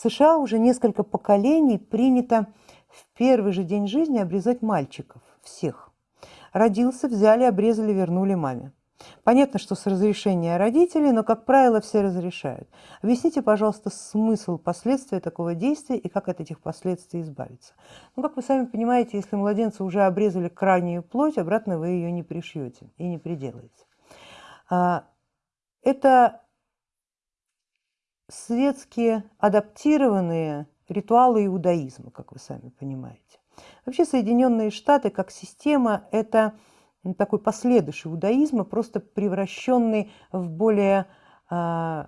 В США уже несколько поколений принято в первый же день жизни обрезать мальчиков, всех. Родился, взяли, обрезали, вернули маме. Понятно, что с разрешения родителей, но, как правило, все разрешают. Объясните, пожалуйста, смысл последствия такого действия и как от этих последствий избавиться. Ну, как вы сами понимаете, если младенца уже обрезали крайнюю плоть, обратно вы ее не пришьете и не приделаете. А, это светские адаптированные ритуалы иудаизма, как вы сами понимаете. Вообще Соединенные Штаты как система – это такой последующий иудаизма, просто превращенный в более э,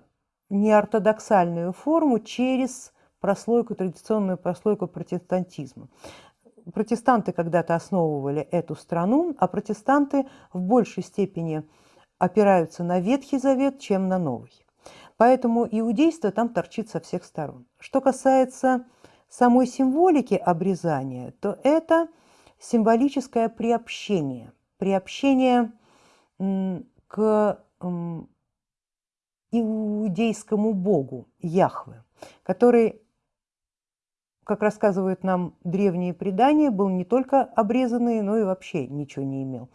неортодоксальную форму через прослойку, традиционную прослойку протестантизма. Протестанты когда-то основывали эту страну, а протестанты в большей степени опираются на Ветхий Завет, чем на Новый. Поэтому иудейство там торчит со всех сторон. Что касается самой символики обрезания, то это символическое приобщение. Приобщение к иудейскому богу Яхве, который, как рассказывают нам древние предания, был не только обрезанный, но и вообще ничего не имел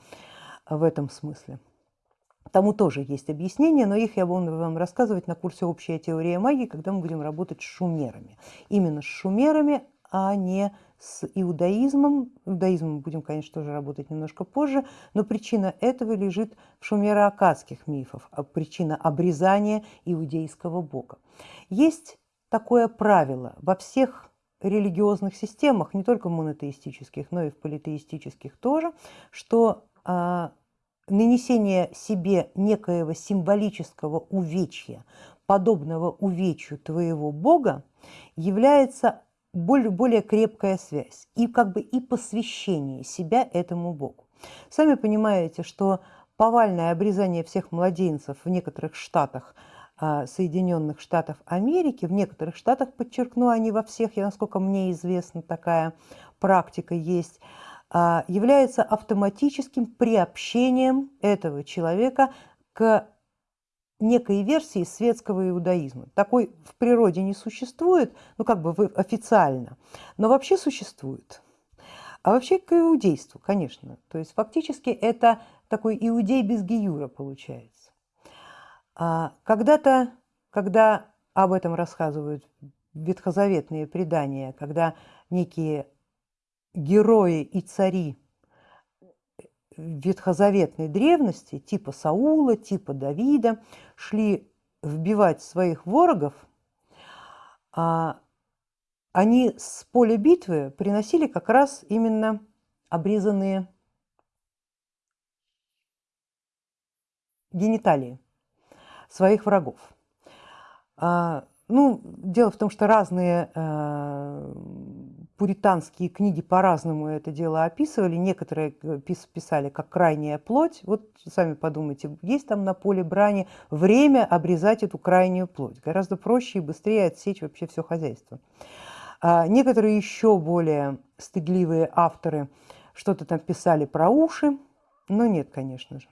в этом смысле. Тому тоже есть объяснения, но их я буду вам рассказывать на курсе «Общая теория магии», когда мы будем работать с шумерами. Именно с шумерами, а не с иудаизмом. Иудаизмом будем, конечно, тоже работать немножко позже, но причина этого лежит в шумеро-акадских мифах, а причина обрезания иудейского бога. Есть такое правило во всех религиозных системах, не только монотеистических, но и в политеистических тоже, что а, нанесение себе некоего символического увечья, подобного увечью твоего Бога, является более, более крепкая связь и как бы и посвящение себя этому Богу. Сами понимаете, что повальное обрезание всех младенцев в некоторых штатах а, Соединенных Штатов Америки, в некоторых штатах, подчеркну, не во всех, я, насколько мне известно, такая практика есть, является автоматическим приобщением этого человека к некой версии светского иудаизма. Такой в природе не существует, ну как бы официально, но вообще существует. А вообще к иудейству, конечно. То есть фактически это такой иудей без гиюра получается. А когда-то, когда об этом рассказывают ветхозаветные предания, когда некие герои и цари ветхозаветной древности, типа Саула, типа Давида, шли вбивать своих ворогов, а они с поля битвы приносили как раз именно обрезанные гениталии своих врагов. А, ну, дело в том, что разные э, пуританские книги по-разному это дело описывали. Некоторые э, писали как крайняя плоть. Вот сами подумайте, есть там на поле брани время обрезать эту крайнюю плоть. Гораздо проще и быстрее отсечь вообще все хозяйство. А некоторые еще более стыдливые авторы что-то там писали про уши, но нет, конечно же.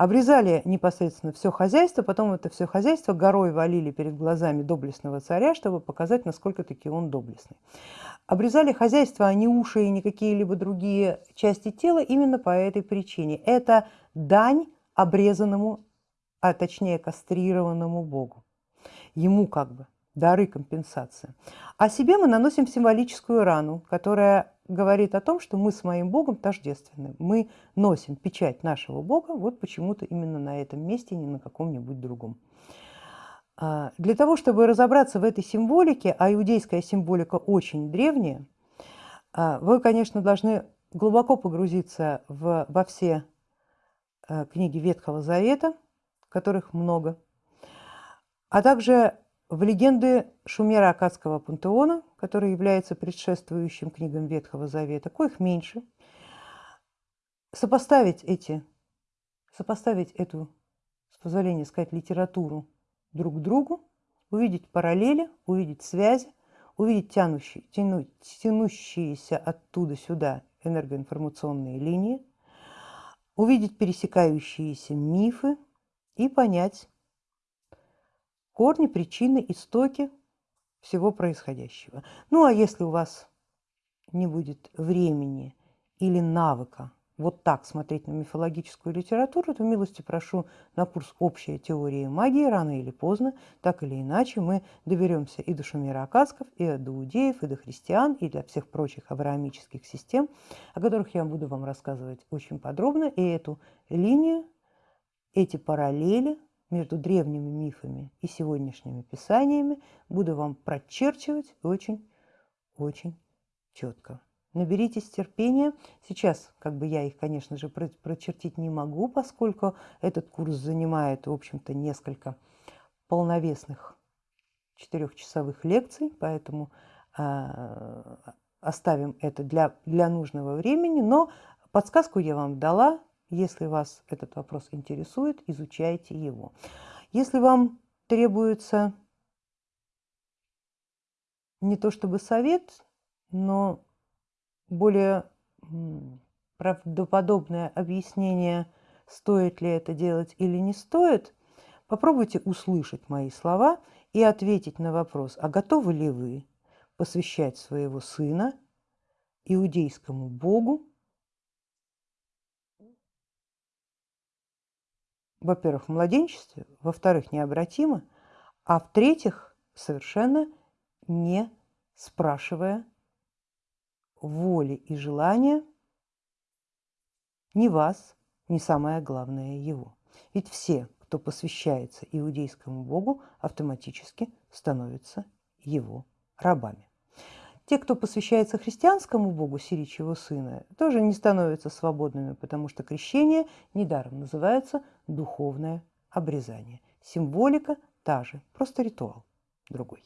Обрезали непосредственно все хозяйство, потом это все хозяйство горой валили перед глазами доблестного царя, чтобы показать, насколько таки он доблестный. Обрезали хозяйство, а не уши и не какие-либо другие части тела именно по этой причине. Это дань обрезанному, а точнее кастрированному Богу. Ему как бы дары компенсация. А себе мы наносим символическую рану, которая говорит о том, что мы с моим Богом тождественны. Мы носим печать нашего Бога вот почему-то именно на этом месте, не на каком-нибудь другом. А, для того, чтобы разобраться в этой символике, а иудейская символика очень древняя, а, вы, конечно, должны глубоко погрузиться в, во все а, книги Ветхого Завета, которых много, а также в легенды Шумера-Акадского пантеона, который является предшествующим книгам Ветхого Завета, коих меньше, сопоставить эти, сопоставить эту, с позволения сказать, литературу друг к другу, увидеть параллели, увидеть связи, увидеть тянущие, тяну, тянущиеся оттуда сюда энергоинформационные линии, увидеть пересекающиеся мифы и понять, корни, причины, истоки всего происходящего. Ну а если у вас не будет времени или навыка вот так смотреть на мифологическую литературу, то милости прошу на курс «Общая теория магии» рано или поздно, так или иначе мы доберемся и до Шумера Акадсков, и до Иудеев, и до христиан, и до всех прочих авраамических систем, о которых я буду вам рассказывать очень подробно, и эту линию, эти параллели между древними мифами и сегодняшними писаниями буду вам прочерчивать очень-очень четко. Наберитесь терпения. Сейчас, как бы я их, конечно же, прочертить не могу, поскольку этот курс занимает, в общем-то, несколько полновесных четырехчасовых лекций, поэтому э, оставим это для, для нужного времени. Но подсказку я вам дала. Если вас этот вопрос интересует, изучайте его. Если вам требуется не то чтобы совет, но более правдоподобное объяснение, стоит ли это делать или не стоит, попробуйте услышать мои слова и ответить на вопрос, а готовы ли вы посвящать своего сына иудейскому богу, во-первых, в младенчестве, во-вторых, необратимо, а в-третьих, совершенно не спрашивая воли и желания ни вас, ни самое главное его. Ведь все, кто посвящается иудейскому богу, автоматически становятся его рабами. Те, кто посвящается христианскому богу, Сиричьего сына, тоже не становятся свободными, потому что крещение недаром называется духовное обрезание. Символика та же, просто ритуал другой.